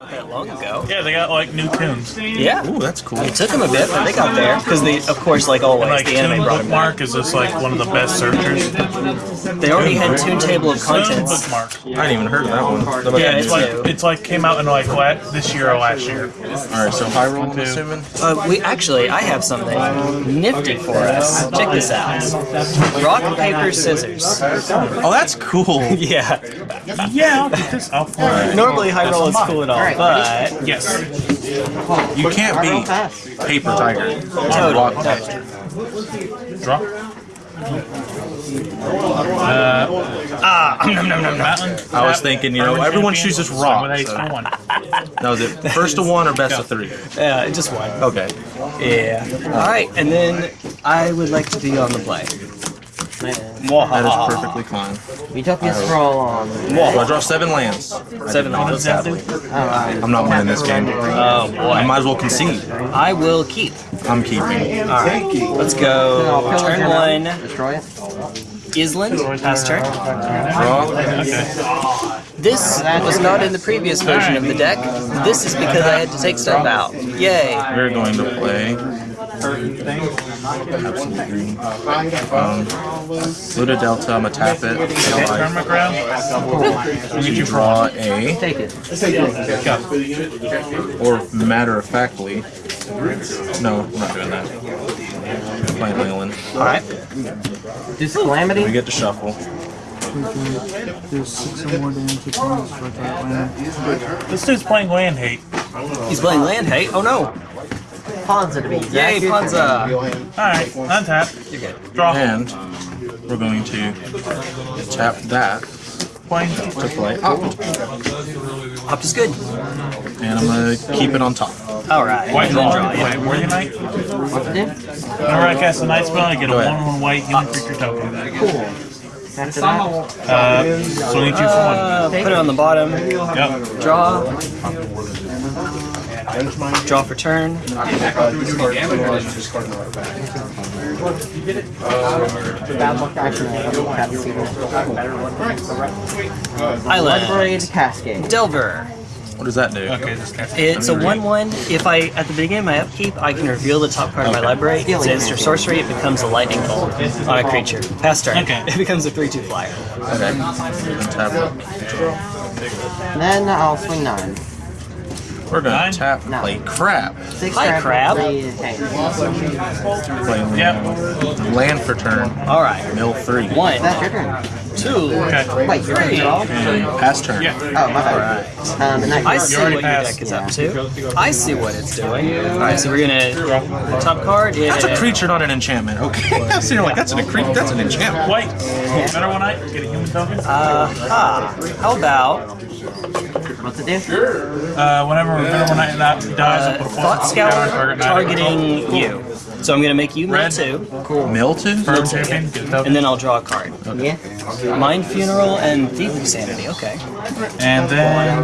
Not that long ago. Yeah, they got like new tunes. Yeah. Ooh, that's cool. It took them a bit, but they got there because they, of course, like always, And like the Tune anime brought them back. Bookmark is just like one of the best searchers. They already had Toon Table of Contents. Bookmark. I hadn't even heard of that one. What Yeah, it's like it's like came out in like la- this year or last year. All right, so high roll, I'm Two. assuming. Uh, we actually, I have something nifty for us. Check this out. Rock, paper, scissors. Oh, that's cool. Yeah. Yeah, I'll. I'll. Normally, high roll is cool and all, but Yes. You can't beat Paper Tiger on Totally. Rock Tiger. Draw. ah, nom, nom, nom, nom. I was thinking, you know, everyone champion, chooses swing rock, so- for one. That was it. First to one or best of three? yeah, just one. Okay. Yeah. All right, and then I would like to be on the play. That is perfectly fine. Utopia scroll on. So I draw seven lands. Seven What does that do? I'm not winning this game. Oh boy. I might as well concede. I will keep. I'm keeping. All right, let's go. Turn one, Destroy it. Island. Pass turn. Draw. This was not in the previous version of the deck. This is because I had to take stuff out. Yay. We're going to play. Absolutely. Luda Delta, I'm gonna tap it. Tournament ground. We'll get you draw a, Take it. or matter of factly. No, I'm not doing that. Playing Leyland. All right. This calamity. We get to shuffle. This dude's playing land hate. He's playing land hate. Oh no. Ponza to be Yay, exact. Panza. Alright, untap. You're good. Draw. And we're going to tap that Playing. to play up. Opt is good. And I'm gonna keep it on top. All right. White draw. draw. Yeah. Play Worthy Knight. What to? Whenever I cast a knight spell, I get a Go ahead. 1 1 white human creature token. Cool. After that, Uh, swing two for Uh, put it on the bottom. Yep. Draw. Draw for turn. bad luck action. Island. Bloodbraid Cascade. Delver. What does that do? Okay. It's a 1-1. If I, at the beginning of my upkeep, I can reveal the top card of my library. It's an instant sorcery. It becomes a lightning bolt on a creature. Pass turn. Okay. It becomes a 3-2 flyer. Okay. And tap it. And then I'll swing nine. We're gonna Nine? tap No. play crab. Six Hi, crab. Three. Play Yep. land for turn. All right. Mill three. One, That's your turn. two, Okay. Wait, you're Three. draw? Pass turn. Yeah. Oh, my bad. Um, and I see already what your passed. deck is up to. I see what it's doing. All right, so we're gonna top card. Yeah. That's a creature, not an enchantment. Okay. so you're like, that's an cre- that's an enchantment. White. Better one night. Get a human token. Uh, ah, how about What's it do? Uh, whenever Venerable Knight that dies, I'll uh, put a Thought force counter Scour target knight. targeting you? So I'm gonna make you mill Red. two, Mill two? Firm champion. Get a and then I'll draw a card. Yeah. Mind Funeral and Thief of Sanity. Okay. And then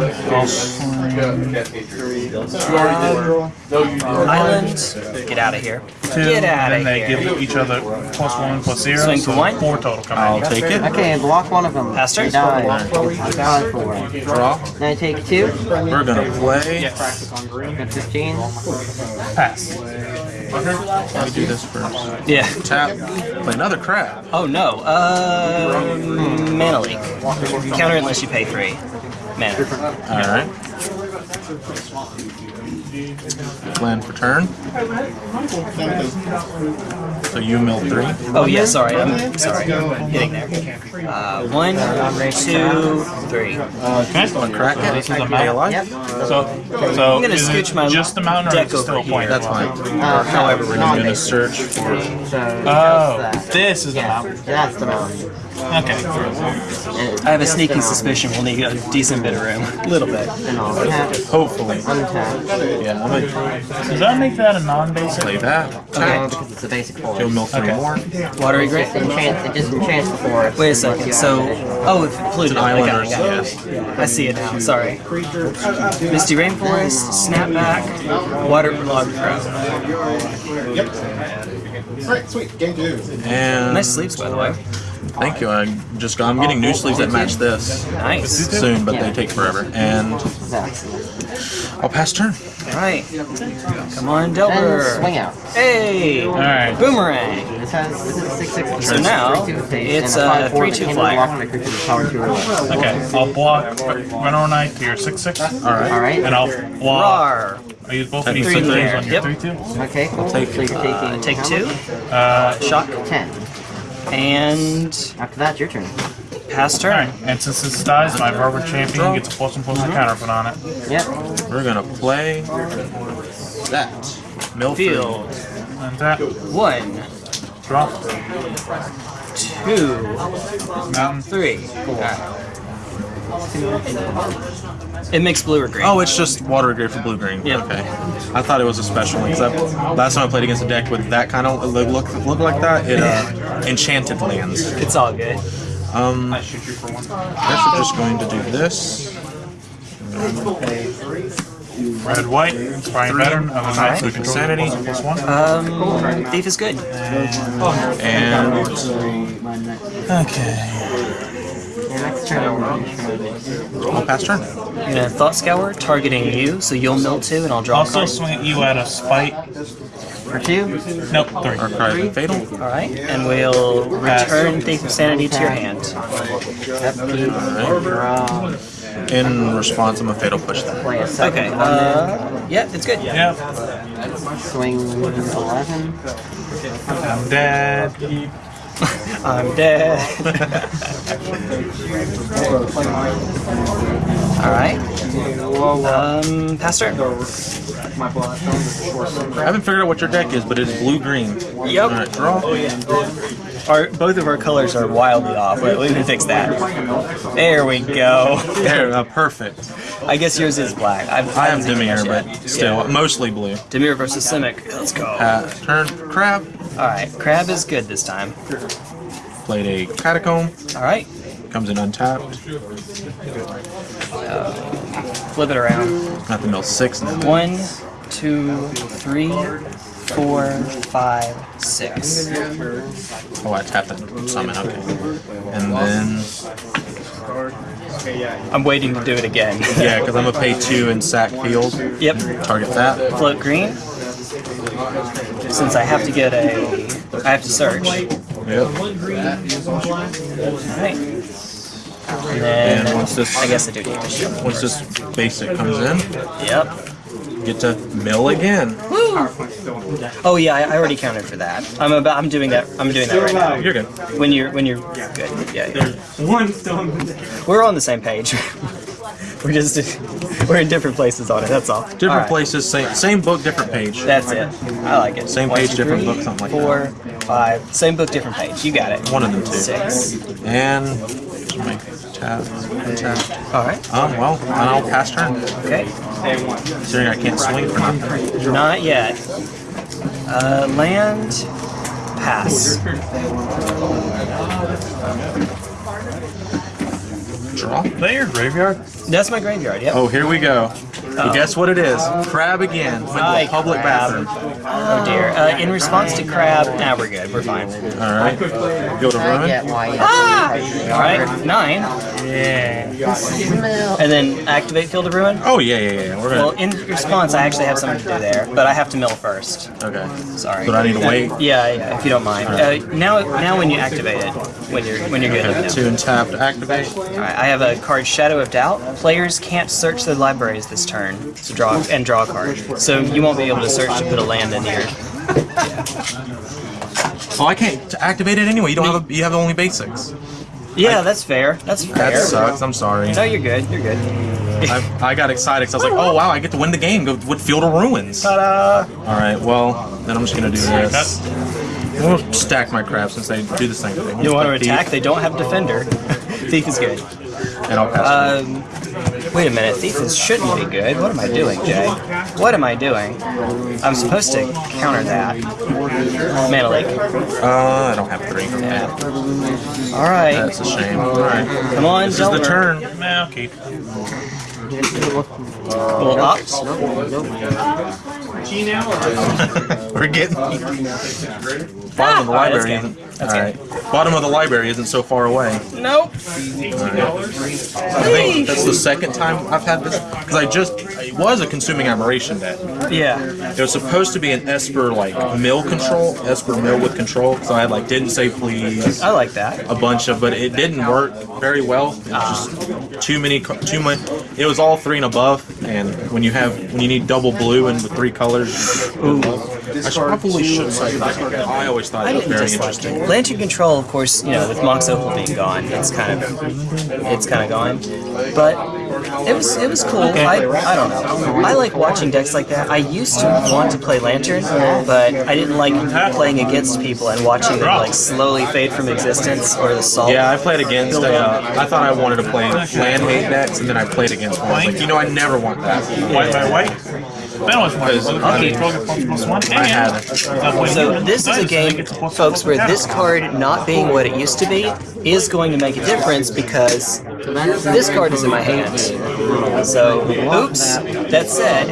I'll swing Island. Get out of here. two. Get out Then of they give each other plus one plus zero. Swing so one. Four total coming I'll in. take it. Okay, block one of them. Pass turn. They die. It's gone for. Draw. Then I take two. We're gonna play. Yes. Got 15. Pass. Let me do this first. Yeah. Tap. Play another crab. Oh no. Uh, mana leak. Counter unless you pay three. Mana. All right. Land for turn. So you mill three. Oh yeah, sorry. I'm sorry. Getting there. Uh, one, two, three. Okay. Crack it. This is a Stay mountain. alive. So, so I'm gonna is it scooch my just the mountain or deck is still over a point? That's fine. Uh, However, we're I'm doing gonna search for. So, just Oh, that. this is the Yeah, mountain. that's the mountain. Okay. I have a sneaking suspicion we'll need a decent bit of room. A little bit. and I'll tap, Hopefully. untap. Yeah. I'm gonna Does that make that a non-basic? play that. No, because it's a basic You'll forest. mill three Okay. more. Watery Great. It enchants, it just enchants the forest. Wait a second. So, oh, if included. It's an I got it, islanders, I got it. yes. I see it now. Sorry. Misty Rainforest, Snapback, Waterlogged Grove. Yep. Alright, sweet. Game two. And Nice sleeves, by the way. Thank you. I just got. I'm getting new sleeves that match this Nice. soon, but they take forever. And I'll pass turn. Alright. Come on, And Delver. swing out. Hey! Alright. Boomerang! This has this is six six. So now, it's a 3-2 flyer. Okay, I'll block Renor Knight to your 6 6. Alright. All right. And I'll block. Rar! I use both of Take these three sixes there. on your Yep. 3 2. Okay, cool. take so you're taking Uh, take two. Uh, Shock. Ten. And After that, your turn. pass turn. Alright, and since this dies, my Barber Champion gets a plus one plus one uh-huh. counter put on it. Yep. We're gonna play that. Milford. Field. And that, One, draw, two, mountain. three. Alright. It makes blue or green. Oh, it's just water grade for blue green. Yep. Okay. I thought it was a special one because last time I played against a deck with that kind of look look, look like that, it uh, enchanted lands. It's all good. Um, I guess we're just going to do this. Red, white, inspiring veteran of a knight who controls Insanity. plus one plus one. Um, thief is good. And Okay. Your next turn. I'll pass turn. I'm gonna thought scour targeting you, so you'll mill two, and I'll draw. a Also card. swing at you at a spite. For two. Nope, three. Archive and Fatal. All right, and we'll return thief of sanity to your hand. Yep. Keep. Draw. In response, I'm a Fatal Push that. Play a seven. Okay. Uh, yeah, it's good. Yeah, Swing eleven. I'm dead. I'm dead. All right. Um, pass turn. I haven't figured out what your deck is, but it's blue green. Yep. Alright, draw. Our both of our colors are wildly off. Wait, let me fix that. There we go. There, uh, perfect. I guess yours is black. I've, I have haven't Dimir, but still, Yeah. mostly blue. Dimir versus Simic. Let's go. Uh, turn, crab. All right, crab is good this time. Played a Catacomb. All right, Comes in untapped. flip it around. Have to mill six now. One, two, three, four, five, six. Oh, I tapped that summon. Okay. And then, I'm waiting to do it again. yeah, because I'm gonna pay two in sack field. Yep. Target that. Float green. Since I have to get a, I have to search. Yep. Alright. And then And once this- I guess I do need to show. Once this basic comes in, Yep. get to mill again. Oh yeah, I, I already counted for that. I'm about. I'm doing that. I'm doing that right now. You're good. When you're when you're good. Yeah. yeah. One stone. We're on the same page. we're just we're in different places on it. That's all. Different All right. places, same same book, different page. That's it. I like it. Same One, page, two, different three, book, something like four, five. Same book, different page. You got it. One of them two. Six. And make tap, tap. All right. Um, well, and I'll pass turn. Okay. Considering I can't swing for nothing. Not yet. Uh, land. Pass. Draw. Is that your graveyard? That's my graveyard. Yep. Oh, here we go. Well, guess what it is? Crab again. Went to Hi, a public crab. bathroom. Oh dear. Uh, in response to crab, now we're good. We're fine. All right. Go to I get ruin. why. you- All right. Nine. Yeah. And then activate Field of Ruin. Oh yeah, yeah, yeah. We're Well, gonna. in response, I actually have something to do there, but I have to mill first. Okay. Sorry. But I need to Uh, wait. Yeah, yeah, if you don't mind. Uh, now, now when you activate it, when you're when you're good. Okay. let Two know. and tapped. Activate. All right, I have a card Shadow of Doubt. Players can't search their libraries this turn, so draw and draw a card. So you won't be able to search to put a land in here. Oh, I can't activate it anyway. You don't have a, you have only basics. Yeah, that's fair. That's fair. That sucks. I'm sorry. No, you're good. You're good. I, I got excited because I was like, oh wow, I get to win the game. Go with Field of Ruins. All Ta-da! right. Well, then I'm just gonna do this. We'll stack my crab since they do the same thing. You want to Put thief, attack? They don't have defender. Thief is good. And I'll pass. Um, wait a minute. Thief is, shouldn't be good. What am I doing, Jay? What am I doing? I'm supposed to counter that. Mana Leak. uh, I don't have three. All right. That's a shame. All right. Come on, This is the turn. Nah, keep. Little ops. We're getting. bottom of the ah, that's library game. isn't. That's all right. Bottom of the library isn't so far away. Nope. I think that's the second time I've had this because I just it was a consuming aberration deck. Yeah. It was supposed to be an Esper like mill control, Esper mill with control. So I had like didn't say please, I like that. a bunch of, but it didn't work very well. It was just too many, too much. It was all three and above, and when you have when you need double blue and with three colors, I should probably should say that. I always thought I it was very interesting. it. Lantern Control, of course, you know, with Mox Opal being gone, it's kind of it's kind of gone. But it was it was cool. I, I don't know. I like watching decks like that. I used to want to play Lantern, but I didn't like playing against people and watching them like slowly fade from existence or the salt. Yeah, I played against. Uh, I thought I wanted to play land hate decks, and then I played against one. Like, you know, I never want that. White by white. So this is a game, folks, where this card not being what it used to be is going to make a difference because this card is in my hand. So, oops. That said,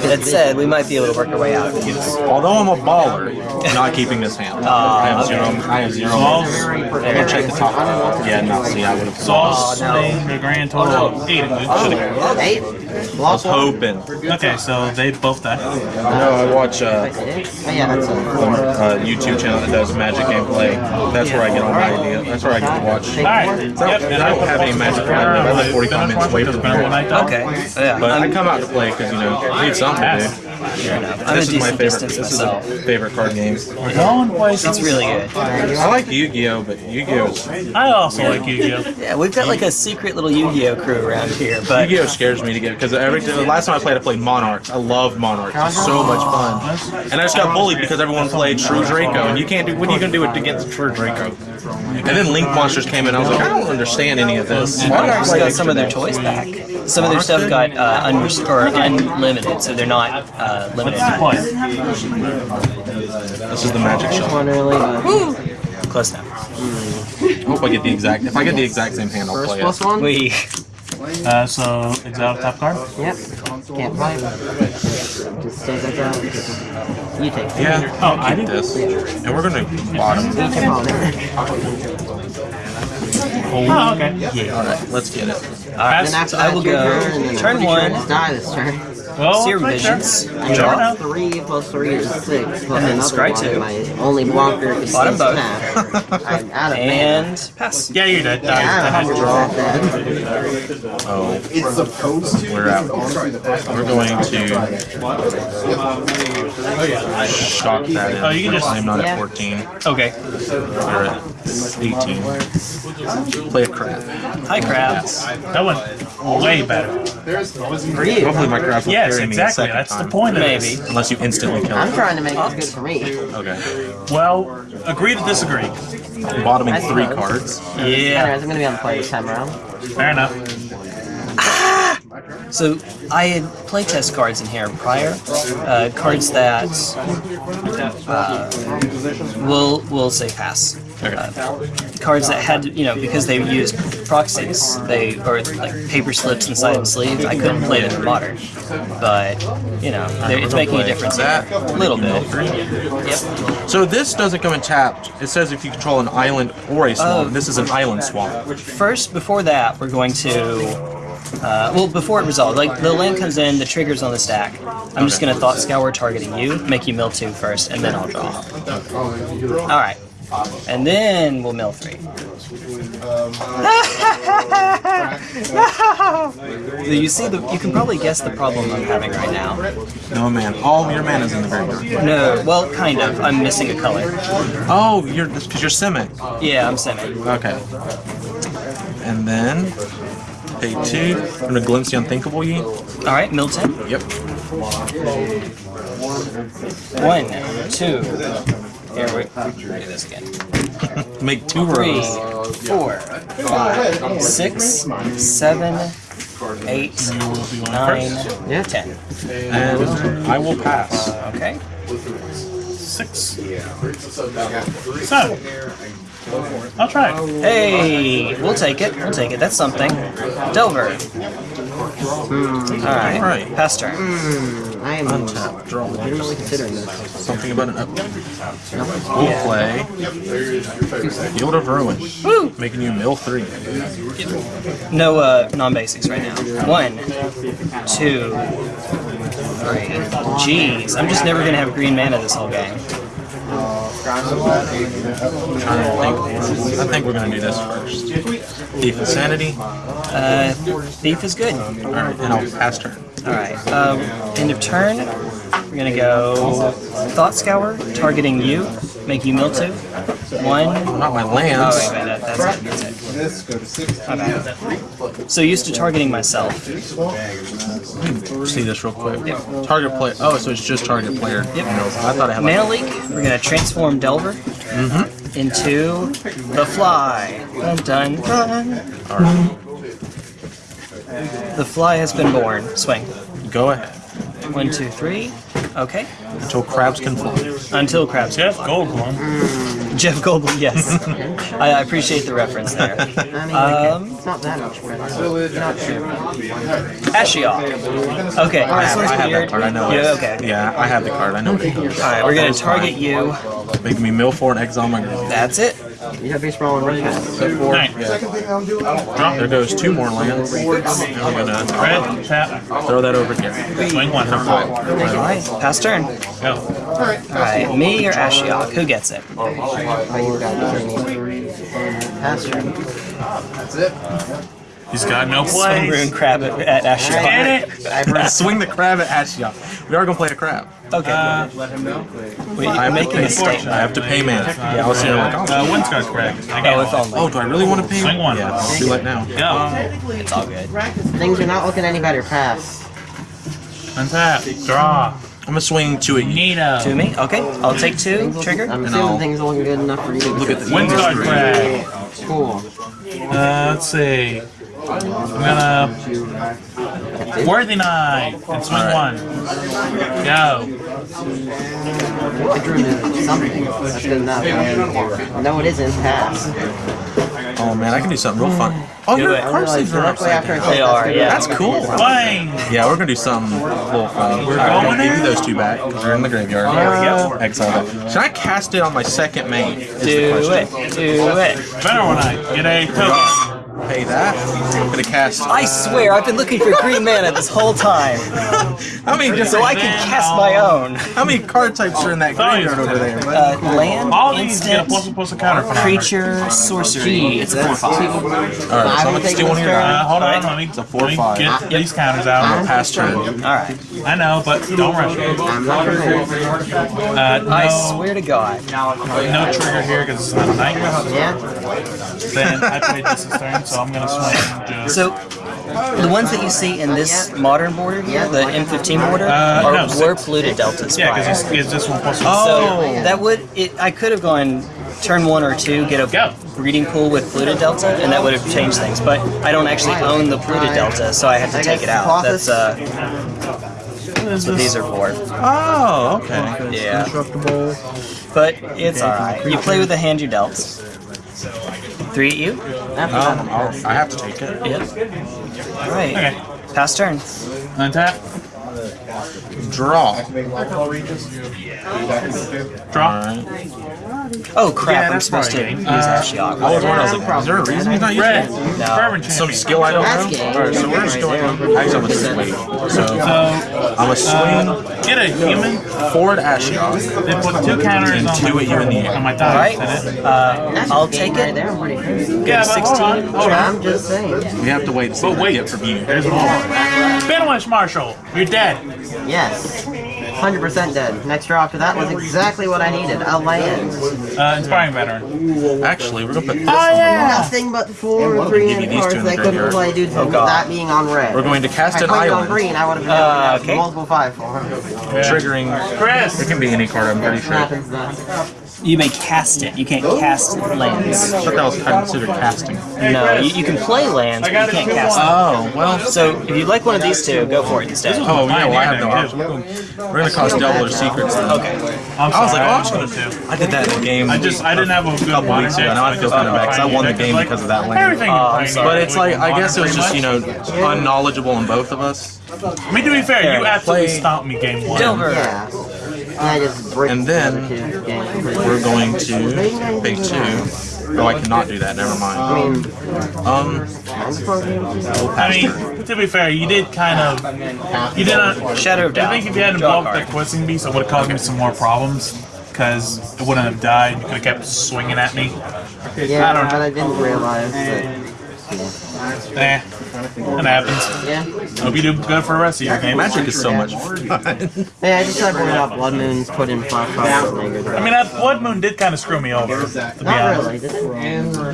that said, we might be able to work our way out of it. Although I'm a baller, not keeping this hand. I have zero. I have zero. I'm gonna check the top. Yeah, no. See, I would have. Sauce, the grand total of eight. Should've- Eight. I was hoping. Okay, so they both died. No, I watch uh, Oh yeah, a. a YouTube channel that does Magic gameplay. That's where I get all my idea. That's where I get to watch. Alright. So, and I don't have any Magic I live. I live 45 minutes away from here. Okay. Yeah. But I come out to play because you know I need something to fair enough. I'm a This is my favorite. distance This is myself. a favorite card game. We're going. It's really good. I like Yu-Gi-Oh, but Yu-Gi-Oh, is- I also like Yu-Gi-Oh. Yeah, we've got like a secret little Yu-Gi-Oh crew around here, but Yu-Gi-Oh scares me to get because every the last time I played, I played Monarchs. I love Monarchs. It's so much fun. And I just got bullied because everyone played True Draco, and you can't do. What are you gonna do against True Draco? And then Link Monsters came in. I was like, I don't understand any of this. Why do I Monarchs got some of their toys back. Some of their stuff got uh, unrest- or unlimited, so they're not uh, limited. What? This is the magic shop. One early. Close enough. I hope I get the exact. If I get the exact same hand, I'll First play plus it. one. We Uh, so exile top card. Yep. Can't play. Just take it out. You take it. Yeah. Oh, I keep did. this, and we're gonna bottom. Oh, okay. Yeah. All right, let's get it. Pass. Then after So I will go turn, and then turn I'm pretty one. Sure die this turn. Well, Seer right there. Visions. I Draw. draw three plus three is six. Plus then another scry one. two. My only blocker is Bottom both. I'm out of mana. and pass. Yeah, you're dead. Yeah, I'm Died. 100% dead. Oh, It's supposed to. we're out. Oh, sorry, the We're going to that in. Oh, you can just- I'm not Yeah. at 14. Okay. We're at 18. Play a crab. Hi, crab. That went way better. For you. Hopefully my crabs will Yes, carry me a exactly. second That's the time. point of Maybe. this. Unless you instantly kill I'm it. trying to make this good for me. Okay. Well, agree to disagree. Bottoming three cards. Yeah. Anyways, I'm gonna be on the play this time around. Fair enough. So I had playtest cards in here prior, uh, cards that uh, will will say pass. Uh, cards that had, you know, because they used proxies, they or like paper slips inside of sleeves. I couldn't play them in modern, but you know, it's making a difference here. a little bit. Yep. So this doesn't come in tapped. It says if you control an island or a swamp. Oh. This is an island swamp. First, before that, we're going to. Uh, well, before it resolves, like the land comes in, the trigger's on the stack. I'm just gonna thought scour targeting you, make you mill two first, and then I'll draw. All right, and then we'll mill three. So you see, the, you can probably guess the problem I'm having right now. No man. All your mana's in the graveyard. No, well, kind of. I'm missing a color. Oh, you're because you're Simic. Yeah, I'm Simic. Okay. And then pay two. I'm gonna glimpse the unthinkable ye. All right, Milton. Yep. One, two. Here we do this again. Make two Three, rows. four, five, six, seven, eight, nine, Yeah. ten. And I will pass. Okay. Six. So, I'll try it. Hey, we'll take it. We'll take it. That's something. Delver. All right. Right. Pass turn. I am Untap, draw. legitimately considering this. Something about an upgrade. We'll play Field of Ruin, making you mill three. No uh, non-basics right now. One, two, three. Jeez, I'm just never gonna have green mana this whole game. I'm trying to think. I think we're gonna do this first. Thief of Sanity. Uh, thief is good. All right, and I'll pass turn. All right. Um, end of turn. We're gonna go Thought Scour, targeting you, make you mill two. One. Not my Oh lands. wait, wait, that, that's it. That's it. This, go to six. My bad. So used to targeting myself. See this real quick. Target player. Oh, so it's just target player. Yep. No, I thought I had. Mana Like, leak. We're gonna transform Delver mm-hmm. into the Fly. Dun dun dun. all right, The Fly has been born. Swing. go ahead. One, two, three. Okay. Until crabs can fly. Until crabs. Jeff Goldblum. Jeff Goldblum. Yes. I, I appreciate the reference there. I Um, it's not that much better. Not sure. Ashiok. Okay. I have, one's I have that card. I know. Yeah. Okay. Yeah, I have the card. I know what it is. All right. We're gonna target you. Make me mill four and exile my graveyard. That's it. You have base roll and red pass. Nine. There goes two more lands. I'm gonna Red, tap, throw that over here. swing one. All right. Pass turn. Go. All right. Me or Ashiok? Who gets it? Oh, turn. That's it. Pass turn. He's got no Swing Rune. Crab at, at Ashiok. Get it? Swing the crab at Ashiok. We are gonna play a crab. Okay. Uh, Wait, I you're have making a pay. statement. I have to pay man. Yeah, I was sitting there like, oh, uh, Windscar's correct. I Oh, got if oh, do I really want to pay? Swing one. Yeah, it's too late now. Go. It's all good. Things are not looking any better. Pass. Untap. Draw. I'm gonna swing two at you. Nito. To me? Okay. I'll take two. Trigger. I'm And assuming I'll- things are looking good enough for you. to Look at the Wind Windscarred Crag. Cool. Uh, let's see. I'm gonna worthy knight and swing Alright. one. Go. I drew in something. That's good enough. No, it isn't. Pass. Oh man, I can do something real fun. Oh, your it. Card sleeves are directly after I upside said They that's are, yeah. That's cool. Swing. Yeah, we're gonna do something a little fun. We're going give you those two back because they're in the graveyard. There we go. Exile. Should I cast it on my second main? Do it. Do it. Better one night. Get a token. Pay that. I'm gonna cast. I swear, I've been looking for green mana this whole time, How many so I can cast my own. How many card types are in that graveyard over there? bud? Uh, land, All these get a instant, plus plus a counter for creature, sorcery. It's a four five. All right, so I'm gonna steal one of your Uh, hold on, Alright. let me, It's a four let me five. get these counters out. Pass turn. All right. I know, but don't rush it. I'm not sure. Uh, no, I swear to God. no trigger here because it's not a night. Yeah. Then I played this this turn, so I'm gonna swing just. So, the ones that you see in this modern border here, the M15 border, Uh, are, no, were six. polluted deltas yeah, because it's, it's this one plus one. Oh. So that would it. I could have gone turn one or two, get a Go. breeding pool with polluted delta, and that would have changed things. But I don't actually own the polluted delta, so I had to take it out. That's uh, that's what these are for. Oh, okay. Yeah. But it's all right. You play with the hand you dealt. Three at you. Um, I'll, I have to take it. Yep. All right. Okay. Pass turn. Untap. Draw. Draw. Alright. Oh crap! Yeah, I'm supposed to probably use game. Ashiok. I was wondering, I was like, is there a reason he's not using Red. it? No. Some champion. skill I don't That's know? Alright, so we're just going. Actually, I'm gonna just wait. So, So, I'm a swing uh, get a human. forward Ashiok. Then put two counters And on two my, at you in the air. on my All dice. right. and it- Uh, I'll take it. there. I'm pretty good. Yeah, but hold on. Hold on. I'm just saying. We have to wait to see what we get from you. There's more. Finish, Marshall. You're dead. Yes. 100% dead. Next draw after that was exactly what I needed. A land. Uh, inspiring veteran. Actually, we're gonna put this Oh on. yeah. Nothing but four Give three you and cards in that I couldn't play due to Oh, God. that being on red. We're going to cast If I an played on green, I would have been Uh, able to okay. multiple five for. triggering. Chris. It can be any card, I'm pretty sure. Happens then? You may cast it. You can't cast lands. I thought that was considered casting. No, you, you can play lands, but you can't cast them. Oh well. So if you like one of these two, go for it instead. Oh yeah, well I have no option. We're gonna cause Delver of Secrets. Then. Okay. I'm I was like, oh, I I'm just gonna wanted to. I did that in the game. I just I didn't have a good couple one. weeks ago. Now I feel kind of bad because I won the game because of that lane. Everything. Oh, I'm in sorry. But it's like I guess it was just you know unknowledgeable in both of us. I mean, to be fair, you absolutely Play- stomped me game one. Silver. Yeah. And I just break And the then other two games. We're going to pay two. Oh, I cannot do that. Never mind. Um, I mean, to be fair, you did kind of. You didn't. Shadow of Doubt. I think if you hadn't Draw a blocked card. the Questing Beast, it would have caused me some more problems. Because it wouldn't have died. You could have kept swinging at me. yeah, I don't know. but I didn't realize that. Eh. It happens. Yeah. Hope you do good for the rest of your game. magic is so much fun. Hey, I just tried to bring out Blood Moons, put in Flash Fire, and I mean, that Blood Moon did kind of screw me over, to be Not honest. really.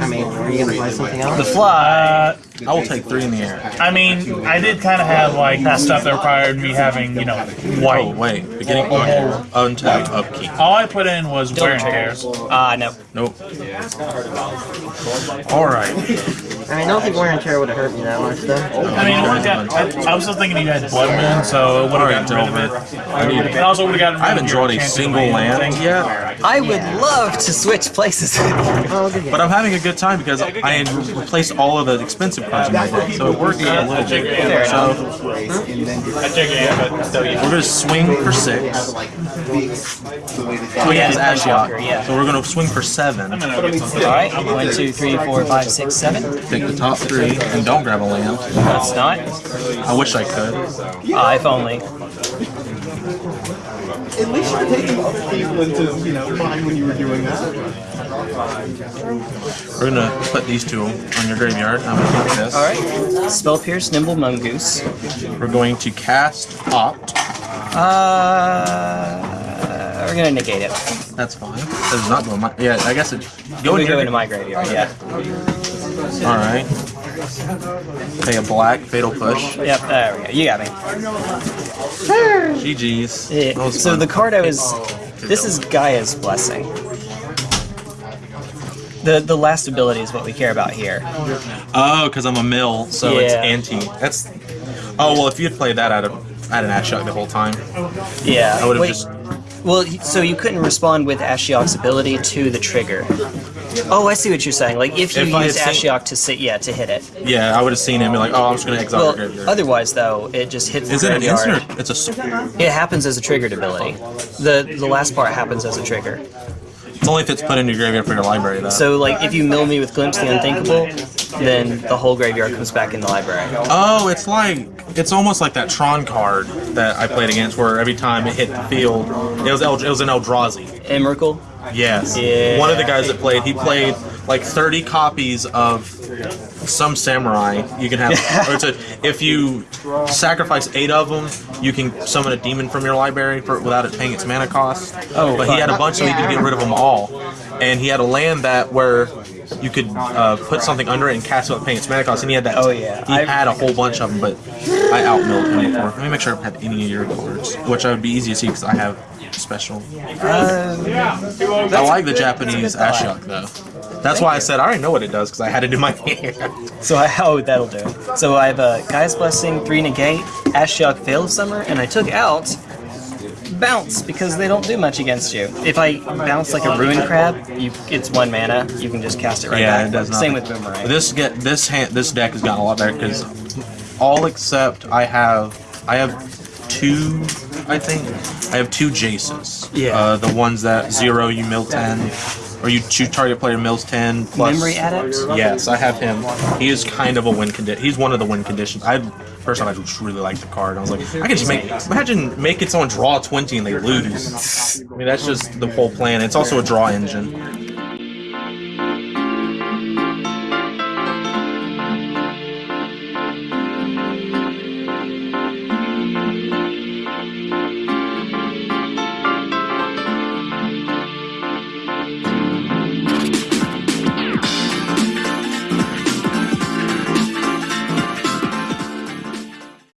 I mean, are you gonna play something else? The fly. Uh, I will take three in the air. I mean, I did kind of have like stuff that required me having, you know, Oh white. wait, beginning okay. untapped upkeep. All I put in was wear and tear. Ah, no. Nope. All right. I mean, I don't think wear and tear would have hurt me that much, though. I mean, it would have got. I, I was still thinking you had Blood Moon, so it would have gotten rid of it. I need. And also would have gotten rid I haven't drawn a single of land yet, I would love to switch places. Good game. but I'm having a good time because I had replaced all of the expensive cards in my deck, so it worked out a little bit. Fair So I took it, but still, yeah. we're gonna swing for six. Oh yeah, it's Ashiok. yeah. So we're gonna swing for seven. Alright, one, two, three, four, five, six, seven. Take the top three and don't grab a land. That's not. I wish I could. Ah, if only. At least you're taking other people into, you know, mind when you were doing that. We're gonna put these two on your graveyard. I'm gonna keep this. Alright. Spell Pierce, Nimble Mongoose. We're going to cast Opt. Uh, we're gonna negate it. That's fine. This not going my. Yeah, I guess it. Go We in go into my graveyard, yeah. All right. Pay a black fatal push. Yep, there we go. You got me. GG's. Yeah, so fun. the card I was. Oh, this is Gaia's Blessing. The the last ability is what we care about here. Oh, because I'm a mill, so it's anti. That's. Oh well, if you had played that, I'd have I had an Ashiok the whole time. Yeah. I would have just. Well, so you couldn't respond with Ashiok's ability to the trigger. Oh, I see what you're saying. Like if you If use had Ashiok to sit, yeah, to hit it. Yeah, I would have seen him and be like, oh, I'm just gonna exile Well, graveyard. otherwise though, it just hits the Is it an graveyard. instant? Or it's a. s- It happens as a triggered ability. The the last part happens as a trigger. It's only if it's put in your graveyard for your library, though. So like if you mill me with Glimpse the Unthinkable, then the whole graveyard comes back in the library. Oh, it's like it's almost like that Tron card that I played against, where every time it hit the field, it was El, it was an Eldrazi. Emrakul. Yes. Yeah. One of the guys that played, he played like 30 copies of some samurai. You can have, or it's a, if you sacrifice eight of them, you can summon a demon from your library for, without it paying its mana cost. Oh, but he had a fun. bunch so he could get rid of them all, and he had a land that where you could uh, put something under it and cast it without paying its mana cost. And he had that. Oh, yeah. He I've- had a whole bunch of them, but I outmilled him for. Let me make sure I have any of your cards, which I would be easy to see because I have special. Um, I like the Japanese. Ashiok though. That's why I said I already know what it does because I had it in my hand. So I, oh, that'll do. So I have a Gaia's Blessing, three negate, Ashiok Veil of Summer, and I took out bounce because they don't do much against you. If I bounce like a Ruin Crab, you it's one mana. You can just cast it right yeah, back. it does not. Same with Boomerang. This get this hand this deck has gotten a lot better because all except I have I have two I think I have two Jaces. Yeah. Uh, the ones that zero you mill ten. Or you two target player mills ten plus Memory Adept? Yes, I have him. He is kind of a win condition. He's one of the win conditions. I first time I just really liked the card. I was like, I can just make imagine making someone draw twenty and they lose. I mean that's just the whole plan. It's also a draw engine.